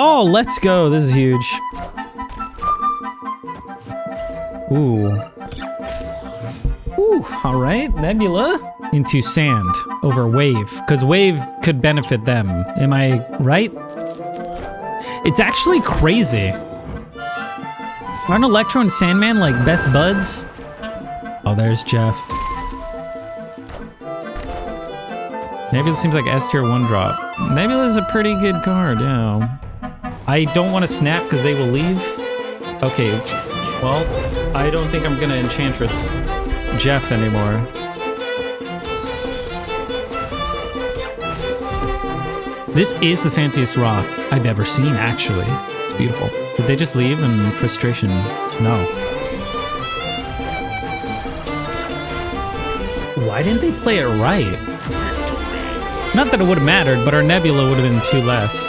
Oh, let's go. This is huge. Ooh. Ooh, all right. Nebula into sand over wave because wave could benefit them. Am I right? It's actually crazy. Aren't Electro and Sandman like best buds? Oh, there's Jeff. Nebula seems like S tier one drop. Nebula's a pretty good card, yeah. I don't want to snap because they will leave. Okay, well, I don't think I'm gonna Enchantress Jeff anymore. This is the fanciest rock I've ever seen, actually. It's beautiful. Did they just leave in frustration? No. Why didn't they play it right? Not that it would have mattered, but our Nebula would have been two less.